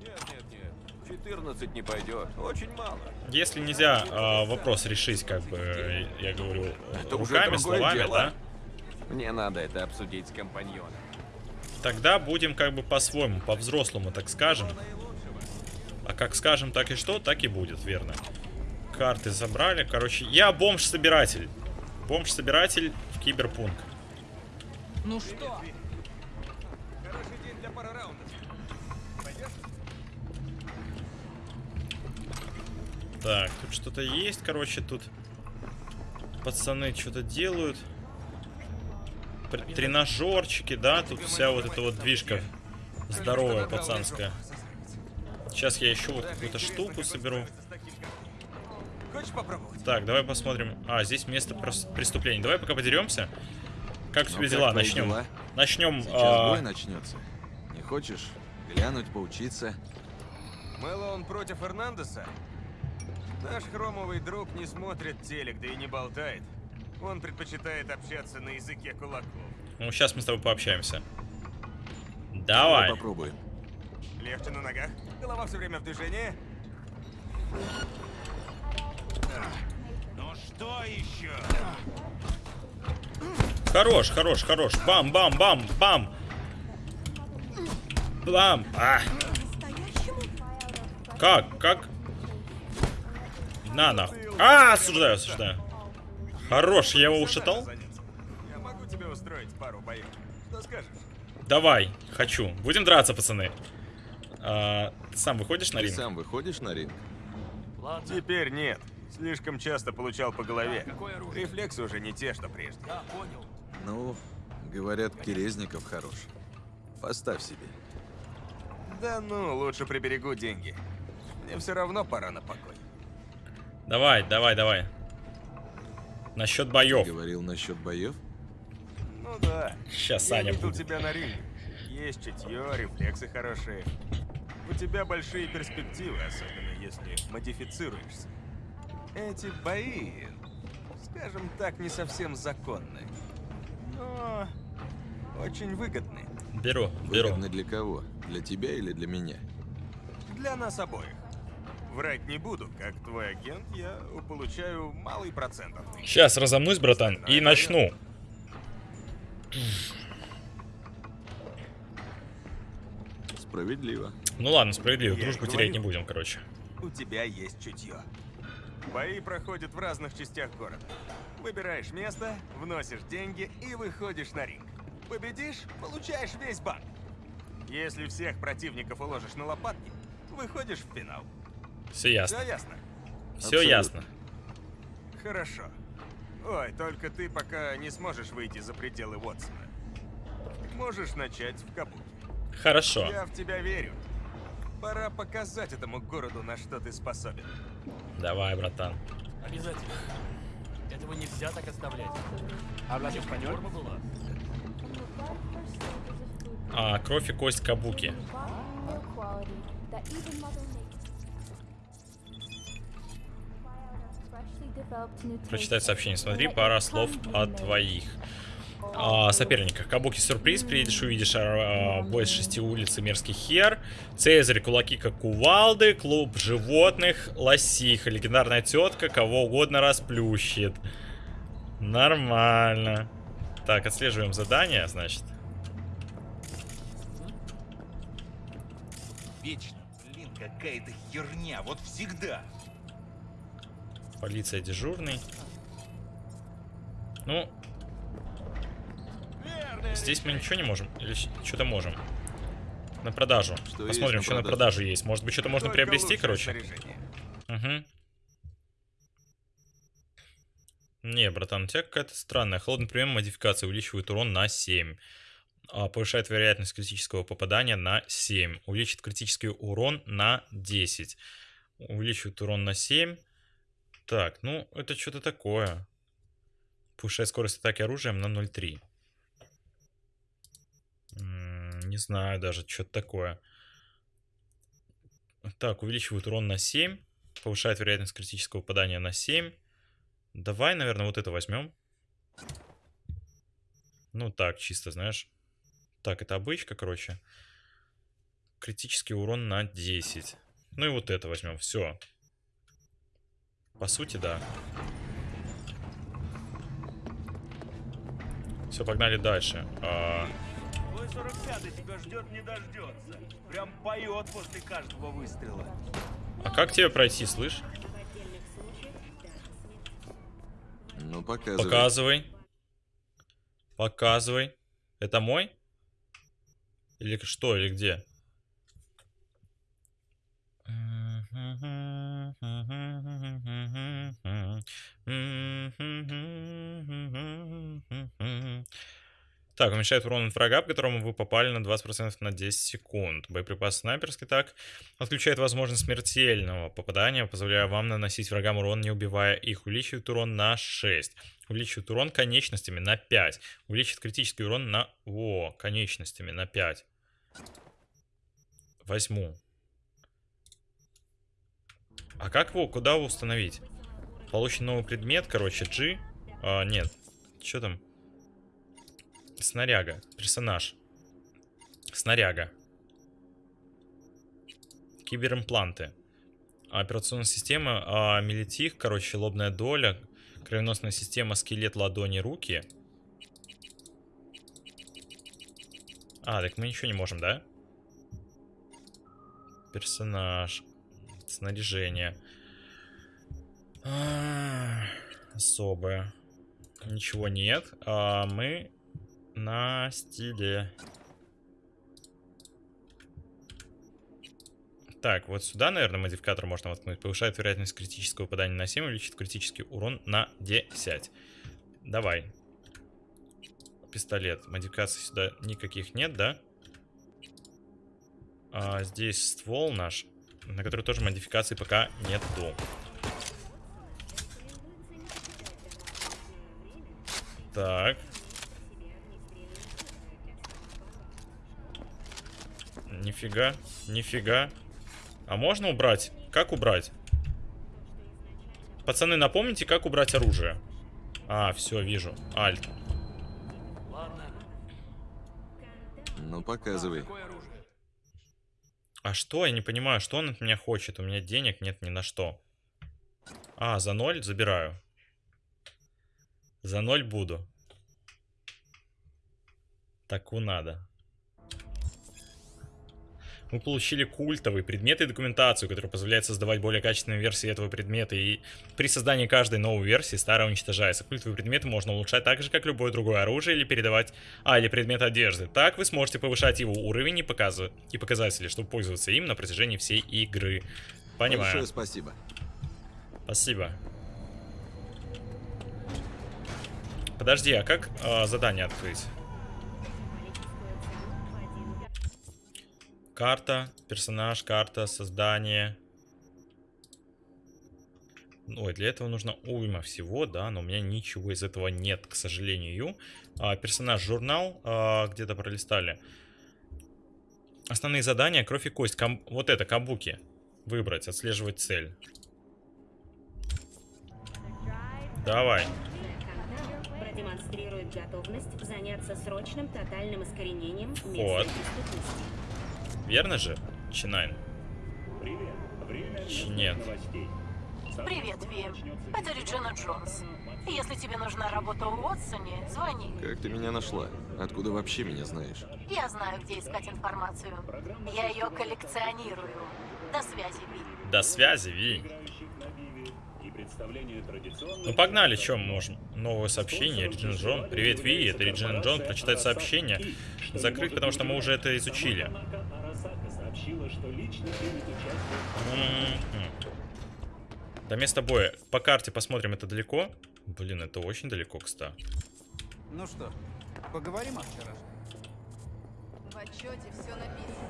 Нет, нет, нет. 14 не пойдет. Очень мало. Если нельзя а, вопрос решить, как бы, э, я говорю, Это руками, словами, дело. да? Мне надо это обсудить с компаньоном. Тогда будем как бы по-своему, по-взрослому, так скажем. А как скажем, так и что, так и будет, верно. Карты забрали. Короче, я бомж-собиратель. Бомж-собиратель в киберпунк. Ну что? Так, тут что-то есть, короче, тут пацаны что-то делают. Тренажерчики, да, тут вся вот эта вот движка здоровая пацанская. Сейчас я еще вот какую-то штуку соберу. Хочешь попробовать? Так, давай посмотрим. А, здесь место преступления. Давай пока подеремся. Как у Ну, тебя как дела? Начнем. дела? Начнем. Сейчас а, бой начнется. Не хочешь глянуть, поучиться? Мэллоун против Эрнандеса? Наш хромовый друг не смотрит телек, да и не болтает. Он предпочитает общаться на языке кулаков. Ну, сейчас мы с тобой пообщаемся. Давай. Попробуем. Легче на ногах, голова все время в движении. Ну что еще? Хорош, хорош, хорош. Бам, бам, бам, бам. Бам. А. Как? Как? На, нахуй. А, осуждаю, осуждаю. Хорош, я его ушатал? Я могу тебе устроить пару боев. Что скажешь? Давай, хочу. Будем драться, пацаны. А, ты сам выходишь на Ты ринг? сам выходишь на ринг? Теперь нет. Слишком часто получал по голове. Рефлексы уже не те, что прежде. Ну, говорят, Керезников хорош. Поставь себе. Да ну, лучше приберегу деньги. Мне все равно пора на покой. Давай, давай, давай. Насчет Ты боев. говорил насчет боев? Ну да. Сейчас Я Саня видел будет. тебя на ринге. Есть чутье, рефлексы хорошие. У тебя большие перспективы, особенно если модифицируешься. Эти бои, скажем так, не совсем законны. Но очень выгодны. Беру, беру. Выгодно для кого? Для тебя или для меня? Для нас обоих. Врать не буду, как твой агент, я получаю малый процент. Сейчас разомнусь, братан, и начну. Справедливо. Ну ладно, справедливо. Я Дружбу терять не будем, короче. У тебя есть чутье. Бои проходят в разных частях города. Выбираешь место, вносишь деньги и выходишь на ринг. Победишь, получаешь весь банк. Если всех противников уложишь на лопатки, выходишь в финал. Все ясно. Все ясно? Все Абсолютно. ясно. Хорошо. Ой, только ты пока не сможешь выйти за пределы Уотсона. Можешь начать в Кабуке. Хорошо. Я в тебя верю. Пора показать этому городу, на что ты способен. Давай, братан. Обязательно. Этого нельзя так оставлять. Форма была. А, кровь и кость Кабуки. Прочитать сообщение. Смотри, пара слов от твоих. А, соперниках. Кабуки сюрприз. Приедешь, увидишь а, бой с шести улиц и мерзкий хер. Цезарь, кулаки как кувалды. Клуб животных. Лосиха. Легендарная тетка. Кого угодно расплющит. Нормально. Так, отслеживаем задание, значит. Вечно, блин, какая-то херня, вот всегда. Полиция дежурный. Ну. Здесь мы ничего не можем. Или что-то можем. На продажу. Что Посмотрим, есть что на на продажу? продажу есть. Может быть, что-то можно приобрести, короче. снаряжение. Угу. Не, братан, у тебя какая-то странная. Холодный прием модификации увеличивает урон на 7. А, повышает вероятность критического попадания на 7. Увеличит критический урон на 10. Увеличивает урон на 7. Так, ну, это что-то такое. Повышает скорость атаки оружием на 0,3. М, Не знаю даже, что-то такое. Так, увеличивает урон на 7. Повышает вероятность критического попадания на 7. Давай, наверное, вот это возьмем. Ну так, чисто, знаешь. Так, это обычка, короче. Критический урон на 10. Ну и вот это возьмем. Все. По сути, да. Все, погнали дальше. А, Твой 45-й тебя ждет, не дождется. Прям поет после каждого выстрела. а как тебе пройти, слышь? Ну, показывай. Показывай. Показывай. Это мой? Или что, или где? Так, уменьшает урон от врага, по которому вы попали на 20% на 10 секунд. Боеприпас снайперский так. Отключает возможность смертельного попадания, позволяя вам наносить врагам урон, не убивая их. Увеличивает урон на 6. Увеличивает урон конечностями на 5. Увеличит критический урон на... О, конечностями на 5. Возьму. А как его, куда его установить? Получен новый предмет, короче, G. А, нет. Что там? Снаряга. Персонаж. Снаряга. Киберимпланты. Операционная система а, Мелитих, короче, лобная доля. Кровеносная система, скелет, ладони, руки. А, так мы ничего не можем, да? Персонаж. Снаряжение. А, Особое. Ничего нет. А мы на стиле. Так, вот сюда, наверное, модификатор можно воткнуть. Повышает вероятность критического попадания на 7, увеличит критический урон на 10. Давай. Пистолет. Модификаций сюда никаких нет, да? А здесь ствол наш, на который тоже модификаций пока нету. Так. Нифига, нифига. А можно убрать? Как убрать? Пацаны, напомните, как убрать оружие. А, все, вижу. Альт. Ну, показывай. А что? Я не понимаю, что он от меня хочет. У меня денег нет ни на что. А, за ноль забираю. За ноль буду. Таку надо. Мы получили культовый предмет и документацию, который позволяет создавать более качественные версии этого предмета. И при создании каждой новой версии старая уничтожается. Культовые предметы можно улучшать так же, как любое другое оружие, или передавать... А, или предмет одежды. Так вы сможете повышать его уровень и, показывать... и показатели, чтобы пользоваться им на протяжении всей игры. Понимаю. Большое спасибо. Спасибо. Подожди, а как э, задание открыть? Карта, персонаж, карта, создание. Ой, для этого нужно уйма всего, да, но у меня ничего из этого нет, к сожалению. А, персонаж, журнал, а, где-то пролистали. Основные задания, кровь и кость. Кам... Вот это, кабуки. Выбрать, отслеживать цель. Давай. Продемонстрирует готовность заняться срочным тотальным искоренением Вот. местной преступности. Верно же, Чинайн? Нет. Привет, Вим. Это Реджина Джонс. Если тебе нужна работа у Уотсоне, звони. Как ты меня нашла? Откуда вообще меня знаешь? Я знаю, где искать информацию. Я ее коллекционирую. До связи, Ви. До связи, Ви. Ну погнали, что мы можем? Новое сообщение, Реджин Джон. Привет, Ви, это Реджин Джон. Прочитать сообщение. Закрыть, потому что мы уже это изучили. Мгм. До места боя. По карте посмотрим, это далеко? Блин, это очень далеко, кстати. Ну что, поговорим о вчерашнем? В отчете все написано.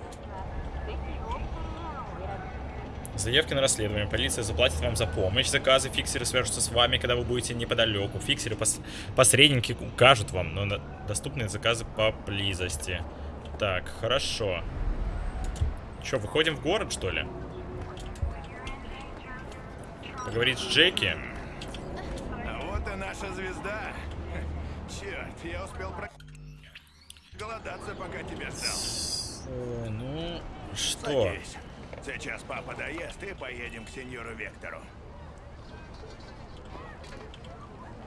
Заявки на расследование. Полиция заплатит вам за помощь. Заказы фиксеры свяжутся с вами, когда вы будете неподалеку. Фиксеры пос посредники укажут вам, но на доступные заказы поблизости. Так, хорошо. Че, выходим в город, что ли? Поговорить с Джеки. А вот и наша звезда. Черт, я успел про... голодаться, пока тебя ждал. О, ну, что? Садись. Сейчас папа доест и поедем к сеньору Вектору.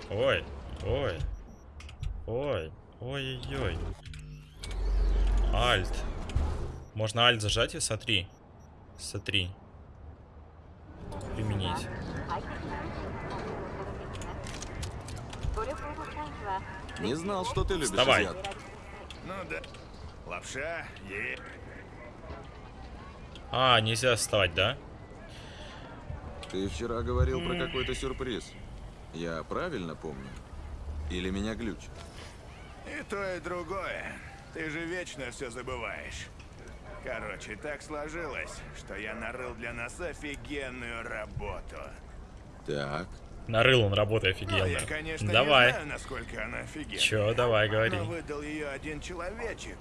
Ой, ой. Ой, ой-ой-ой. Альт. Можно альт зажать и смотри. Смотри. Применить. Не знал, что ты любишь Вставай. азиат. Ну да. Лапша, е... А, нельзя вставать, да? Ты вчера говорил про какой-то сюрприз. Я правильно помню? Или меня глючит? И то, и другое. Ты же вечно все забываешь. Короче, так сложилось, что я нарыл для нас офигенную работу. Так. Нарыл он работы Ну, офигенно. я, конечно, давай. не знаю, насколько она офигенная. Чё, давай, говори. Но выдал ее один человечек.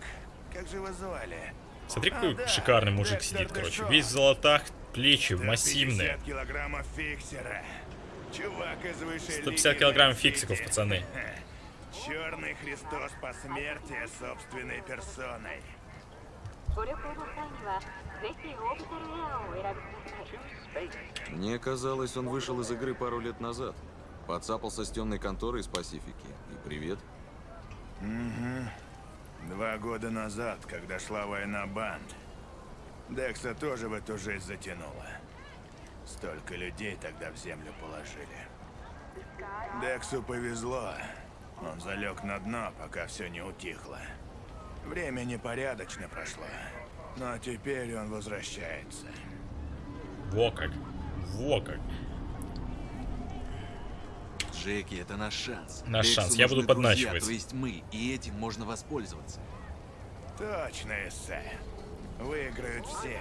Как же его звали? Смотри, А, какой да, шикарный мужик Декстер сидит, короче. Дэшо. Весь в золотах, плечи 150 массивные. килограммов фиксера. Чувак из высшей 150 килограмм фиксиков, пацаны. Черный Христос посмертия собственной персоной. Мне казалось, он вышел из игры пару лет назад. Подцапался с темной конторой из Пасифики. И привет. Угу. Два года назад, когда шла война банд, Декса тоже в эту жизнь затянула. Столько людей тогда в землю положили. Дексу повезло. Он залег на дно, пока все не утихло. Время непорядочно прошло. Но теперь он возвращается. Во как. Во как. Джеки, это наш шанс. Наш Дексу шанс, я буду друзья, подначивать. то есть мы, и этим можно воспользоваться. Точно, эссе. Выиграют все.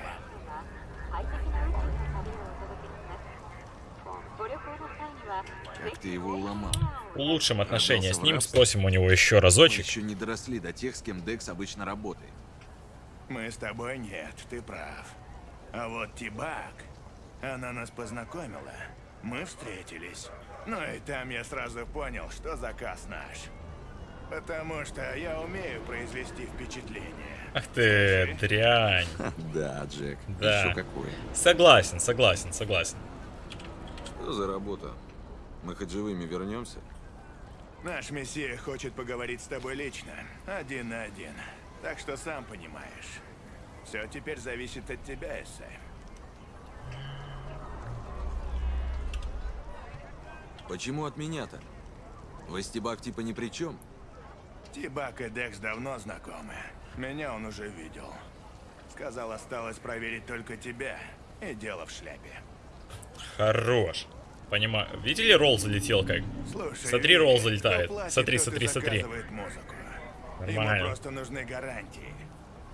Как ты его уломал? Улучшим отношения с ним, рабство. спросим у него еще Мы разочек. еще не доросли до тех, с кем Декс обычно работает. Мы с тобой нет, ты прав. А вот Тибак, она нас познакомила. Мы встретились. Ну и там я сразу понял, что заказ наш. Потому что я умею произвести впечатление. Ах ты, дрянь. (laughs) Да, Джек. Да. Еще какое. Согласен, согласен, согласен. Что за работа? Мы хоть живыми вернемся? Наш мессия хочет поговорить с тобой лично, один на один. Так что сам понимаешь. Все теперь зависит от тебя, Эссе. Почему от меня-то? Вестибак типа ни при чем? Тибак и Декс давно знакомы. Меня он уже видел. Сказал, осталось проверить только тебя. И дело в шляпе. Хорош. Понимаю. Видели, ролл залетел как? Слушай, Смотри, ролл залетает. платит, Смотри, смотри, смотри. музыку. Нормально. Ему просто нужны гарантии.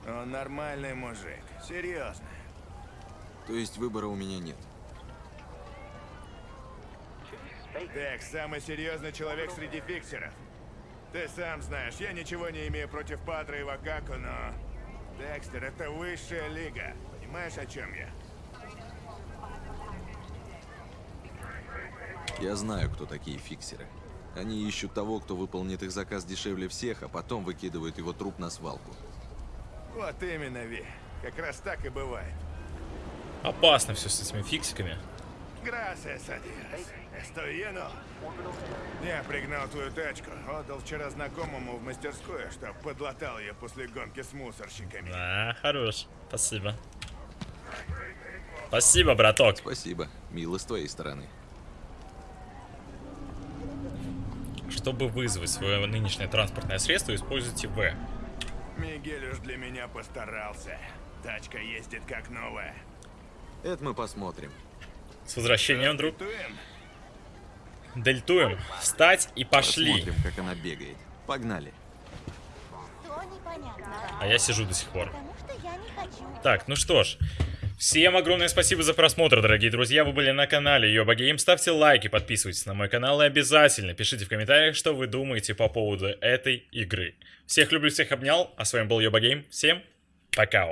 Он нормальный мужик. Серьезно. То есть выбора у меня нет. Декс самый серьезный человек среди фиксеров. Ты сам знаешь, я ничего не имею против Патра и Вакаку, но... Декстер — это высшая лига. Понимаешь, о чем я? Я знаю, кто такие фиксеры. Они ищут того, кто выполнит их заказ дешевле всех, а потом выкидывают его труп на свалку. Вот именно, Ви. Как раз так и бывает. Опасно все с этими фиксиками. Gracias a Dios. Estoy lleno. Я пригнал твою тачку. Отдал вчера знакомому в мастерскую, чтоб подлатал ее после гонки с мусорщиками. А, хорош. Спасибо. Спасибо, браток. Спасибо. Мило с твоей стороны. Чтобы вызвать свое нынешнее транспортное средство, используйте В. Мигель уж для меня постарался. Тачка ездит как новая. Это мы посмотрим. С возвращением, друг. Туем. Дельтуем. Встать и пошли. Посмотрим, как она бегает. Погнали. А я сижу до сих пор. Потому что я не хочу. Так, ну что ж. Всем огромное спасибо за просмотр, дорогие друзья. Вы были на канале Йоба Гейм. Ставьте лайки, подписывайтесь на мой канал и обязательно пишите в комментариях, что вы думаете по поводу этой игры. Всех люблю, всех обнял. А с вами был Йоба Гейм. Всем пока.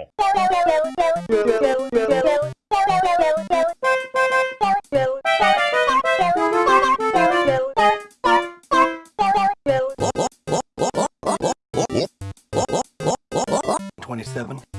Twenty-seven.